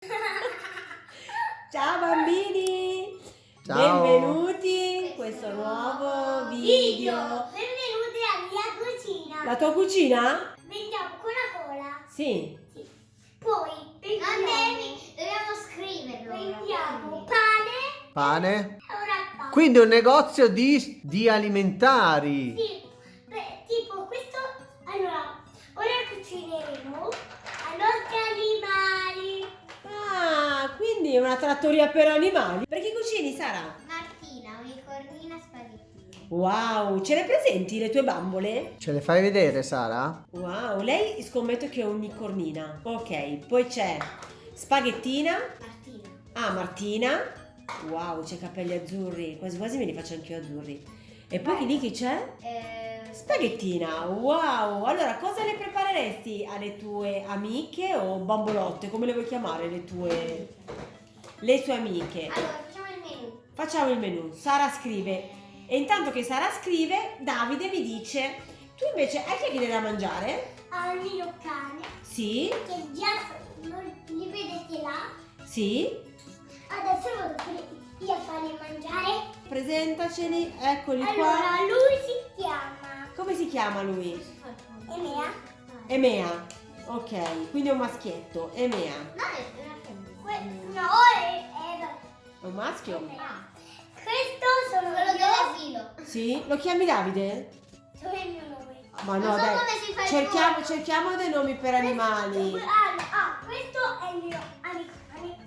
Ciao bambini! Ciao. Benvenuti in questo nuovo video. Benvenuti alla mia cucina. La tua cucina? Vendiamo Coca-Cola. Sì. Sì. Poi vendiamo, dobbiamo scriverlo. vendiamo pane Pane. e. Quindi un negozio di, di alimentari. Sì, beh, tipo questo, allora, ora cucineremo quindi è una trattoria per animali. Per chi cucini, Sara? Martina, unicornina spaghettini. Wow, ce le presenti le tue bambole? Ce le fai vedere, Sara? Wow, lei scommetto che è unicornina. Ok, poi c'è spaghettina. Martina. Ah, Martina. Wow, c'è capelli azzurri. Quasi quasi me li faccio anche io azzurri. E poi chi lì chi c'è? Eh, Spaghettina, wow! Allora, cosa le prepareresti alle tue amiche o bambolotte? Come le vuoi chiamare le tue... le tue amiche? Allora, facciamo il menù. Facciamo il menù. Sara scrive. E intanto che Sara scrive, Davide mi dice... Tu invece hai che viene da mangiare? Al mio cane, Sì? che già li vedete là. Sì? Adesso vado io a farli mangiare. Presentaceli, eccoli qua. Allora, lui si Come si chiama lui? Emea. Emea. Ok, quindi è un maschietto. Emea. No, è una femmina. No, è, è, È un maschio? Emea. Questo sono Quello dell'asilo. Sì? Lo chiami Davide? È il mio nome? Ma no, Non so dai. come si fa il Cerchiamo, nome. cerchiamo dei nomi per animali. Ah, ah, questo è il mio amico.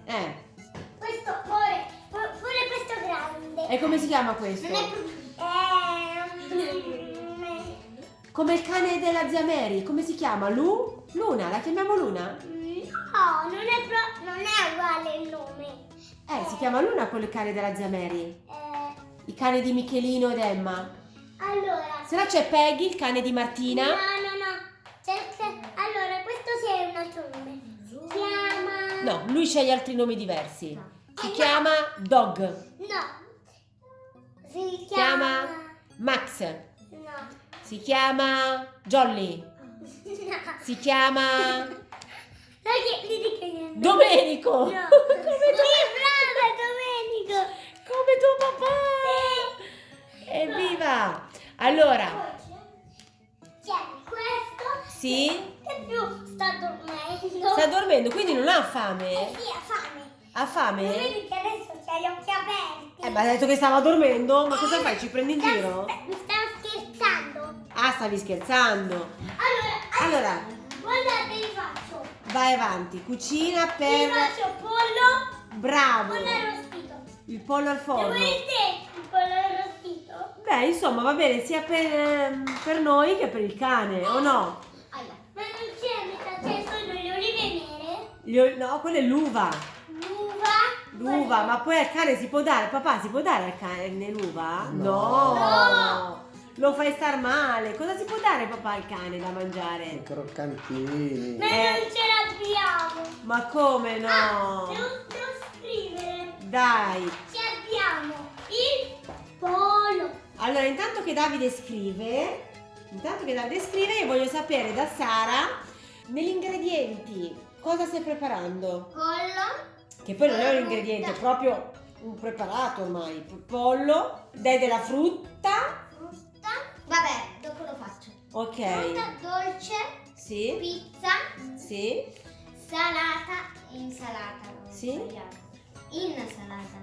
Eh, Questo pure, pure pure questo grande. e come si chiama questo? Non è proprio... Come il cane della zia Mary, come si chiama? Lu? Luna, la chiamiamo Luna? No, non è, pro- non è uguale il nome. Eh, si chiama Luna quello il cane della zia Mary. Eh, Il cane di Michelino ed Emma. allora. Se no c'è Peggy, il cane di Martina. No, no, no. Cerca- Allora, questo sì è un altro nome. Si chiama. No, lui sceglie altri nomi diversi. Si Eh, no. chiama Dog. No. Si Chiama- chiama. Max. No. Si chiama Jolly. No. Si chiama che- gli dica niente. Domenico. No. Come Sì, brava, Domenico. Come tuo papà! Evviva! Allora, Poi Tieni questo. sì, Che più sta dormendo. sta dormendo, quindi non ha Eh fame? sì, ha fame. Ha Non fame? vedi che adesso c'ha gli occhi aperti. Eh, ma ha detto che stava dormendo, ma cosa fai? Ci prendi in giro? Ah, stavi scherzando. Allora, Allora, guardate, vi faccio. vai avanti, cucina Vi per... faccio pollo, Bravo! pollo arrostito. Il pollo al forno. volete il pollo arrostito? Beh, insomma, va bene sia per, ehm, per noi che per il cane, o no? Allora, Ma non c'è metà, c'è solo le olive nere, no, quella è l'uva. l'uva. L'uva, ma poi al cane si può dare, papà, si può dare al cane l'uva? No. No. Lo fai star male. Cosa si può dare papà al cane da mangiare? I croccantini. Ma Eh. non ce l'abbiamo. Ma come Ah, no? devo, devo scrivere. Dai. Ci abbiamo il pollo. Allora, intanto che Davide scrive, intanto che Davide scrive, io voglio sapere da Sara negli ingredienti cosa stai preparando? pollo. Che poi non è un ingrediente, è proprio un preparato ormai. Pollo, dai della frutta. Vabbè, dopo lo faccio. Ok. Frutta dolce, Sì. pizza, Sì. salata e insalata. Sì. Insalata.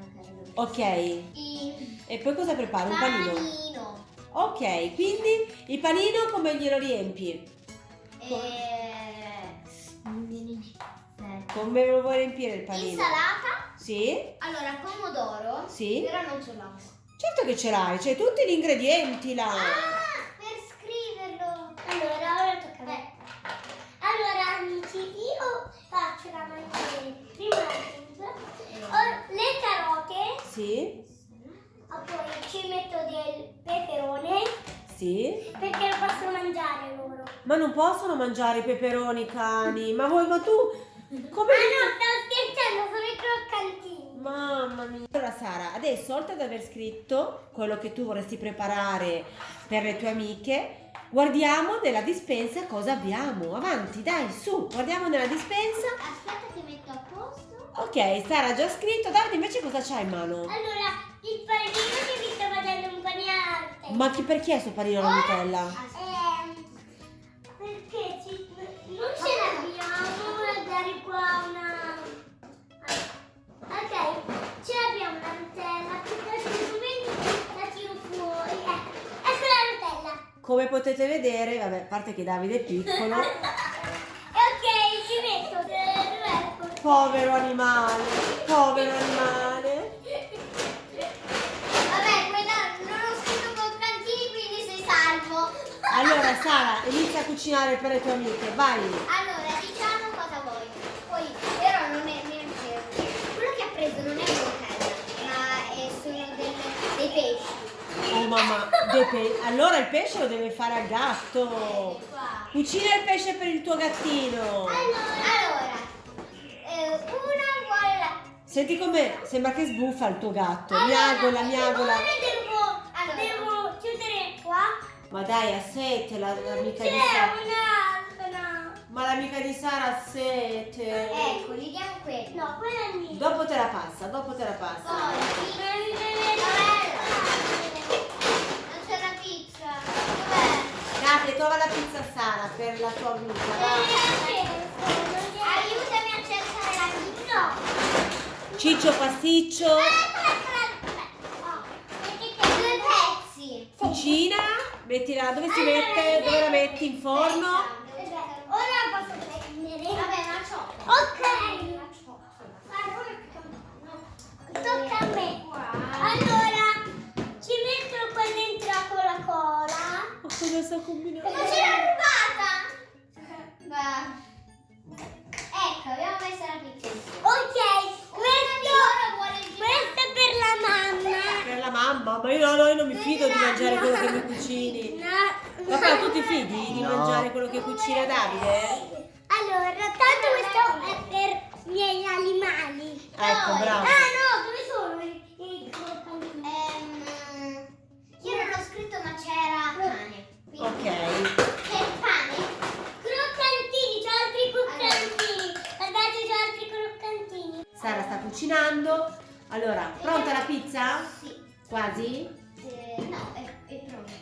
Ok. Il E poi cosa prepari? Un panino? panino. Ok, quindi il panino come glielo riempi? E... mente. Come lo vuoi riempire il panino? Insalata. Sì? Allora, pomodoro. Sì? Però non ce l'ho. Certo che ce l'hai, c'hai tutti gli ingredienti là. Ah. Allora, ora tocca a me. Allora, amici, io faccio la mangiare prima la le carote, Sì? poi ci metto del peperone Sì? perché lo possono mangiare loro. Ma non possono mangiare i peperoni cani. Ma vuoi, ma tu come... Ah no, stavo scherzando, sono i croccantini. Mamma mia. Allora Sara, adesso oltre ad aver scritto quello che tu vorresti preparare per le tue amiche, guardiamo nella dispensa cosa abbiamo. Avanti, dai, su, guardiamo nella dispensa. Aspetta che metto a posto. Ok, Sara ha già scritto. Davide invece cosa c'ha in mano? Allora, il panino che vi sto facendo un panino Ma chi per chi è sto panino alla Nutella? Ehm, Come potete vedere, vabbè, a parte che Davide è piccolo. Ok, ci metto Povero animale, povero animale. Vabbè, quella non ho scritto croccantini, quindi sei salvo. Allora, Sara, inizia a cucinare per le tue amiche, vai. Allora, diciamo cosa vuoi. Poi, però non è neanche... Quello che ha preso non è un Nutella, ma è- sono delle- dei pesci. Oh mamma, allora il pesce lo deve fare al gatto. Cucina il pesce per il tuo gattino. Allora, eh, una vuole la... Senti come sembra che sbuffa il tuo gatto. Miagola, miagola. Ora devo, Allora. devo chiudere qua. Ma dai, ha sete la- l'amica di C'è Sara. un'altra. Ma l'amica di Sara ha sete. Ecco, gli diamo quello. No, quella è mia. Dopo te la passa, dopo te la passa. Poi, non c'è la pizza. Dov'è? Davide, trova la pizza a Sara per la tua amica. Aiutami a cercare la pizza. Ciccio pasticcio. Due pezzi. Cucina. Mettila dove si mette? Dove la metti? In forno? Allora, pronta la pizza? Sì. Quasi? Eh, no, è, è pronta.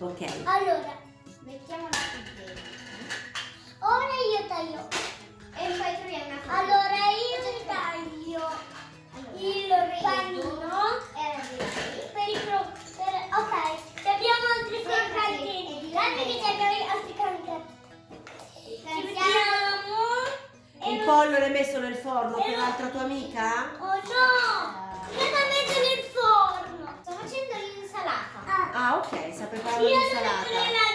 Ok. Allora, Mettiamola qui dentro. ora io taglio. E poi troviamo una cosa. Allora pollo l'hai messo nel forno per l'altra tua amica? Oh no! Cosa metto nel forno? Sto facendo l'insalata. Ah, Ah, ok, sta preparando io l'insalata.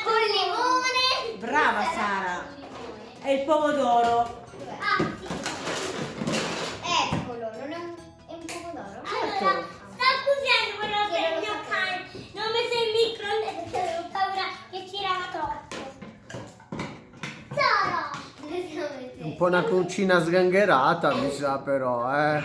Con limone. Brava Sara. E il pomodoro. Ah, sì. Eccolo, non è un, è un pomodoro? Certo. Allora, sta cucinando quello che è Io il lo mio sapevo. cane. Non ho messo il microonde perché avevo paura che girava troppo. Sara! Un po' una cucina sgangherata, mi sa però, eh.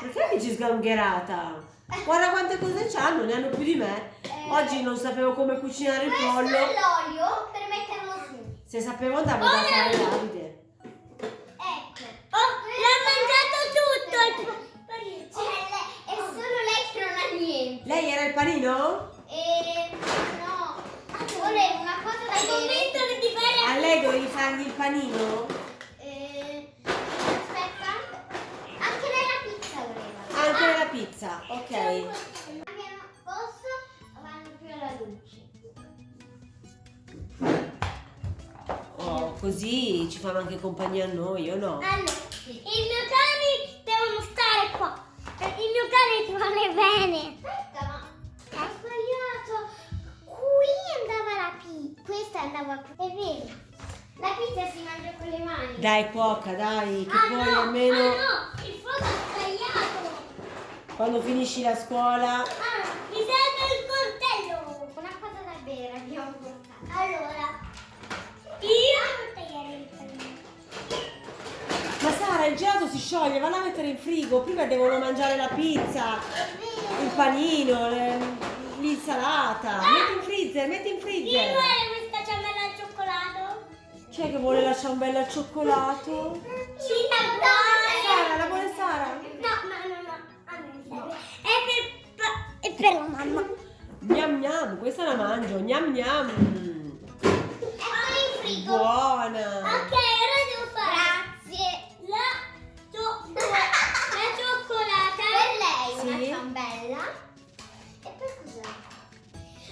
Perché dici sgangherata? Guarda quante cose c'hanno, ne hanno più di me. Oggi non sapevo come cucinare il Questo pollo. è l'olio per metterlo su. Se sapevo andavo da fare Davide. Così ci fanno anche compagnia a noi, o no? Allora, i miei cani devono stare qua. Il mio cane ti vuole bene. Aspetta, ma Ho sbagliato. Qui andava la pizza. Questa andava qui. È vero. la pizza si mangia con le mani. Dai cuoca, dai, che Ah poi no, almeno ah no, il fuoco è sbagliato. quando finisci la scuola... Ah, il gelato si scioglie, vanno a mettere in frigo, prima devono mangiare la pizza, il panino, l'insalata. Metti in freezer, metti in Chi freezer. vuole questa ciambella al cioccolato? Chi è che vuole la ciambella al cioccolato? Cina Sara, la vuole Sara? No, no, no, no. A me mi serve. È per, è per la mamma. Gnam gnam, questa la mangio, gnam gnam. Eccola in frigo. Buona. Ok,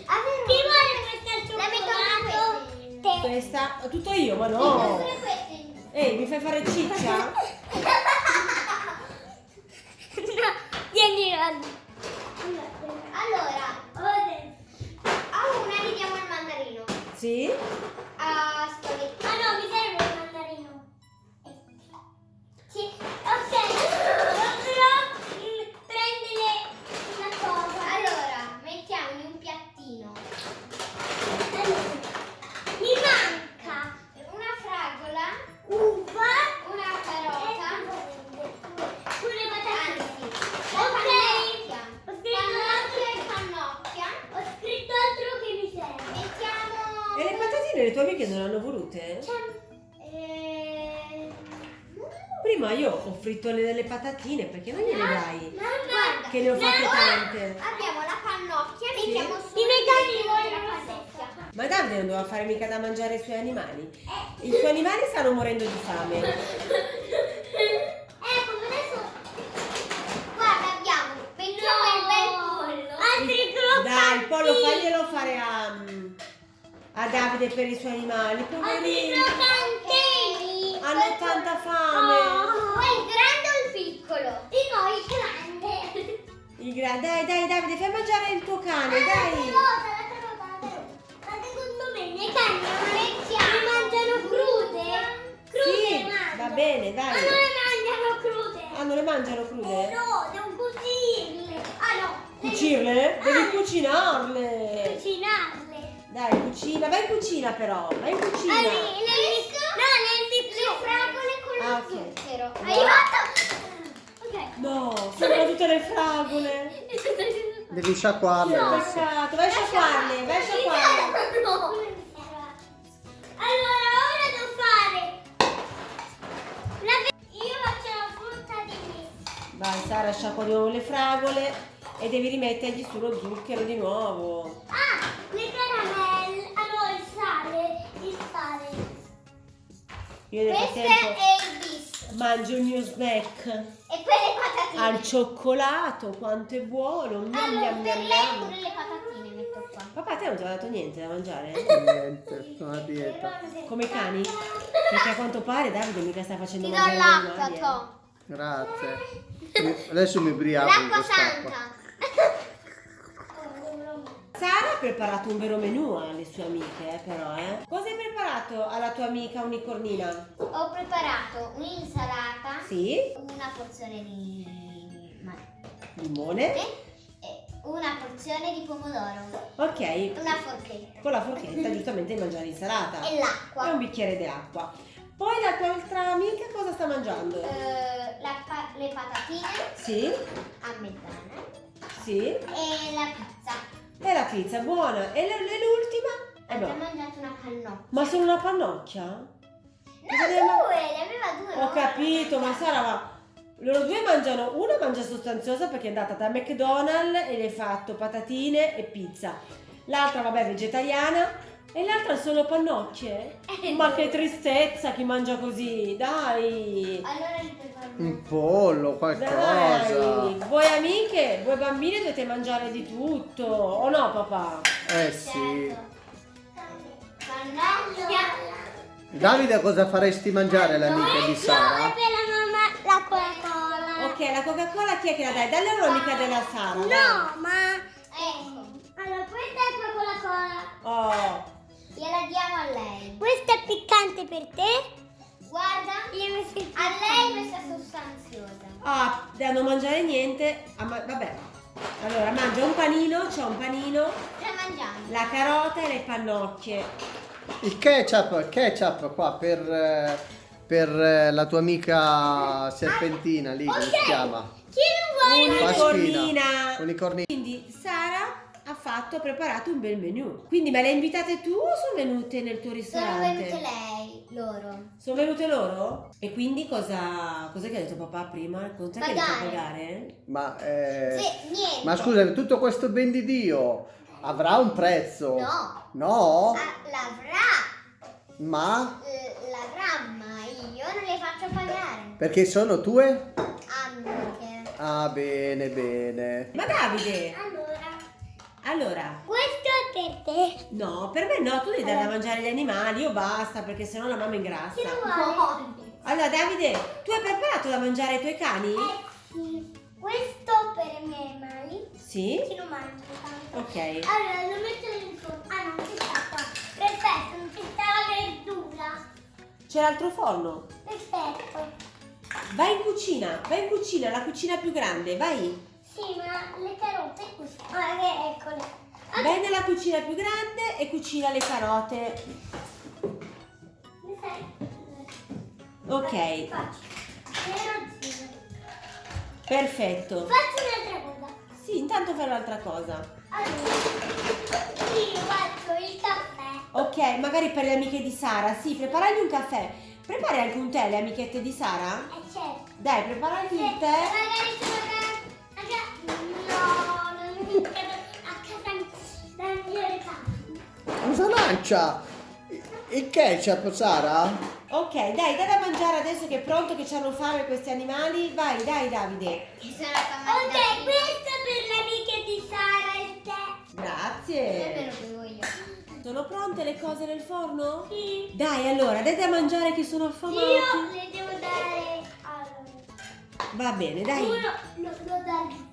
questa Te. Questa, tutto io, ma No. Ehi, mi fai fare ciccia? No, vieni Ron. Allora, Ora. a una gli diamo il mandarino. Sì? Io ho fritto le, delle patatine, perché non gliele dai? Guarda, Che ne ho fatte tante. Abbiamo la pannocchia, Sì. mettiamo su I miei cani la pannocchia. Ma Davide non doveva fare mica da mangiare ai suoi animali. I suoi animali stanno morendo di fame. Ecco, adesso Guarda, abbiamo, mettiamo il bel pollo. altri croccanti. Dai, il pollo faglielo fare a, a Davide per i suoi animali. Altri Poverini. croccantini. Hanno tanta fame. Vuoi il grande o il piccolo? Di noi il grande. Gra- dai, dai, Davide, fai mangiare il tuo cane, La dai. carota, la carota, la carota. Ma secondo me i miei cani non le mangiano crude. Crude Sì, mangiano. va bene, Ma dai. non le mangiano crude. Ah, non le mangiano crude? No, devo cucinarle. Ah no. le- Cucirle? Devi Ah, cucinarle. Cucinarle. Dai, cucina, vai in cucina però, vai in cucina. Ah, le- le- no, nel Le fragole con Ah, lo ok. zucchero. No. Aiuto. No, sono tutte le fragole. Devi sciacquarle adesso. Peccato, vai a sciacquarle, vai a sciacquarle. No. Allora, ora devo fare. La Io faccio la frutta di me. Vai Sara, sciacqua di nuovo le fragole e devi rimettergli su lo zucchero di nuovo. Ah, le caramelle. No, il sale. Il sale. Io nel Questo frattempo è il bis. mangio il mio snack E quelle patatine. al cioccolato, quanto è buono. Gnam, Allora, gnam, lei gnam. pure le patatine metto qua. Papà, te non ti ha dato niente da mangiare? Niente, sono a dieta. Come i cani? Perché a quanto pare Davide mica sta facendo Ti do mangiare l'acqua, animali, eh. to. Grazie. Adesso mi ubriaco L'acqua santa. Sara ha preparato un vero menù alle sue amiche, eh, però, eh. Cosa hai preparato alla tua amica unicornina? Ho preparato un'insalata, Sì, una porzione di limone. e una porzione di pomodoro, Ok, una forchetta con la forchetta giustamente mangiare l'insalata. e E l'acqua. un bicchiere di acqua. Poi la tua altra amica cosa sta mangiando? Eh, la le patatine Sì, a mezzana sì. e la pizza. E la pizza, buona. E l'ultima? Eh Abbiamo no. mangiato una pannocchia. Ma sono una pannocchia? No, ma- due, ne aveva due. Ho capito, ma Sara, ma loro due mangiano, una mangia sostanziosa perché è andata da McDonald's e le hai fatto patatine e pizza. L'altra, vabbè, vegetariana. E l'altra solo pannocchie? Eh, Ma no. che tristezza chi mangia così, dai! Allora gli preparo Un pollo, Dai! qualcosa. Voi amiche, voi bambine dovete mangiare di tutto, o no papà? Eh sì. Pannocchia. Davide, cosa faresti mangiare all'amica di No, è Sara? per la mamma la Coca-Cola. Ok, la Coca-Cola chi è che la dai? Dalle loro mica della Sara. dai. No, ma... Ecco, Allora, questa è la Coca-Cola. Oh, gliela diamo a lei. Questa è piccante per te. Guarda, a lei questa è sostanziosa. ah, da non mangiare niente. ah, ma- vabbè. Allora, mangia un panino, c'è un panino, La mangiamo. la carota e le pannocchie. Il ketchup, il ketchup qua per, eh, per eh, la tua amica serpentina lì, come si chiama? Chi non vuole? Unicornina. Unicornina. Quindi Sara fatto, ha preparato un bel menù. Quindi me le invitate tu o sono venute nel tuo Sono ristorante? venute lei, loro. Sono venute loro? E quindi cosa, cos'è che ha detto papà prima? Cos'è che ha detto Pagare. pagare? Ma, eh, Sì, niente. ma scusa, tutto questo ben di Dio avrà un prezzo? No, No? ah, l'avrà, Ma? l'avrà, ma io non le faccio pagare. Perché sono tue? Amiche. Ah, bene, bene. Ma Davide, Allora, allora, questo è per te. no, per me no, tu devi dare da mangiare agli animali, io basta, perché sennò la mamma ingrassa. Chi lo vuole? Allora Davide, tu hai preparato da mangiare ai tuoi cani? Eh sì. Questo per i miei animali. Sì? Chi lo mangia tanto? Ok. Allora lo metto in forno. Ah, non sta qua. Perfetto, non ci sta la verdura. C'è l'altro forno. Perfetto. Vai in cucina, vai in cucina, la cucina più grande, vai. Sì, ma le carote così. Ah, che eccole. Ah, Vai nella cucina più grande e cucina le carote. Ok, Faccio. Perfetto. Faccio un'altra cosa. Sì, intanto fai un'altra cosa. Allora, io faccio il caffè. Ok, magari per le amiche di Sara, sì, preparagli un caffè. Prepari anche un tè alle amichette di Sara? Eh certo. Dai, preparagli Se il tè. magari sono Cosa lancia? Il ketchup, Sara? Ok, dai, dai da mangiare adesso che è pronto che ci hanno fame questi animali. Vai, dai Davide. Che sono Ok, questo per le amiche di Sara tè. Me Grazie. Sono pronte le cose nel forno? Sì. Dai, allora, dai da mangiare che sono affamati. Io le devo dare. Allora. Va bene, dai. Uno lo, lo. Lui-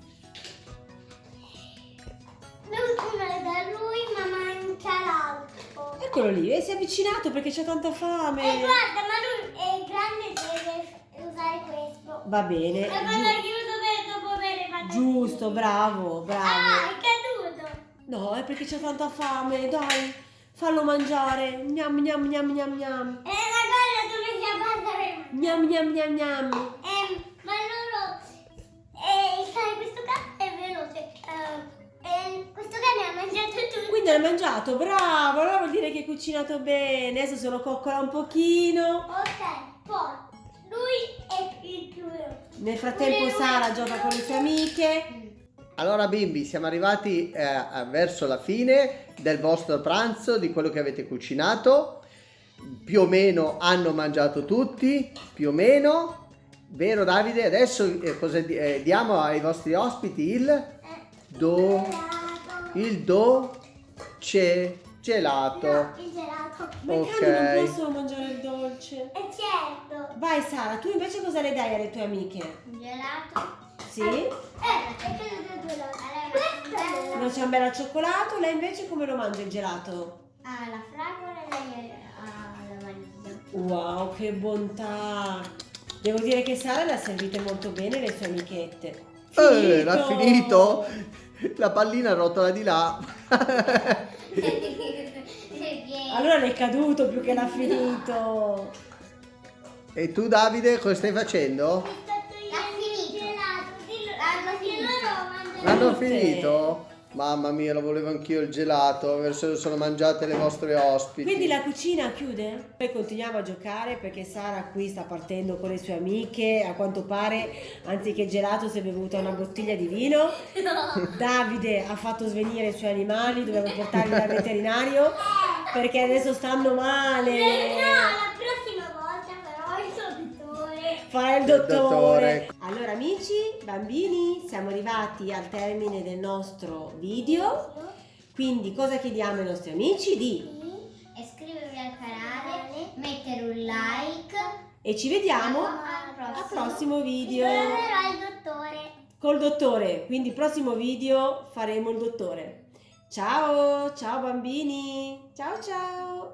Uno le dà a lui, ma manca l'altro. Eccolo lì, e si è avvicinato perché c'è tanta E fame. guarda, ma lui è grande deve usare questo. Va bene. E quando giu- chiuso per dopo avere fatto giusto, bravo, Ah, bravo. è caduto. No, è perché c'è tanta fame, dai. Fallo mangiare. Gnam gnam gnam gnam gnam. È una cosa dove si abbassa Gnam gnam gnam gnam. Hai mangiato, bravo, allora vuol dire che hai cucinato bene. Adesso se lo coccola un pochino. Ok, poi lui è il più. Nel frattempo Sara gioca con le sue amiche. Allora bimbi, siamo arrivati eh, verso la fine del vostro pranzo, di quello che avete cucinato. Più o meno hanno mangiato tutti, più o meno. Vero Davide? Adesso eh, cosa eh, diamo ai vostri ospiti il Eh, do, il dolce gelato. No, il gelato. Ok. non possono mangiare il dolce. E certo. Vai Sara, tu invece cosa le dai alle tue amiche? Un gelato. Sì? Eh, è caduto due lato. Questo è Una ciambella al cioccolato, lei invece come lo mangia il gelato? Ah, la fragola e lei ha la vaniglia. Wow, che bontà! Devo dire che Sara le ha servite molto bene le sue amichette. Eh, l'ha finito? La pallina rotola di là. Allora le è caduto più che l'ha finito. e tu Davide cosa stai facendo? L'hanno finito. L'hanno finito? Mamma mia, lo volevo anch'io il gelato, adesso lo sono mangiate le vostre ospiti. Quindi la cucina chiude? Poi continuiamo a giocare perché Sara qui sta partendo con le sue amiche. A quanto pare, anziché gelato, si è bevuta una bottiglia di vino. Davide ha fatto svenire i suoi animali, dobbiamo portarli dal veterinario perché adesso stanno Eh, No, male. la prossima volta però il dottore. Fa il Il dottore. Allora amici, bambini, siamo arrivati al termine del nostro video. Quindi cosa chiediamo ai nostri amici? Di iscrivervi al canale, mettere un like. e ci vediamo Al prossimo. video dottore. col dottore. Quindi prossimo video faremo il dottore. Ciao, ciao bambini. Ciao ciao.